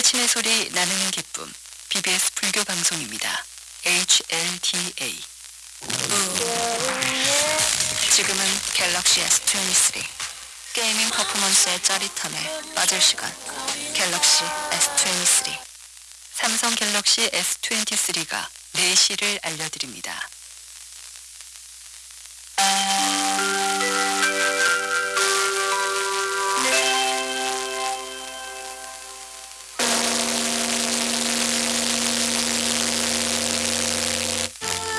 깨치는 소리 나누는 기쁨. BBS 불교 방송입니다. HLDA 지금은 갤럭시 S23 게이밍 퍼포먼스의 짜릿함에 빠질 시간. 갤럭시 S23 삼성 갤럭시 S23가 4시를 알려드립니다.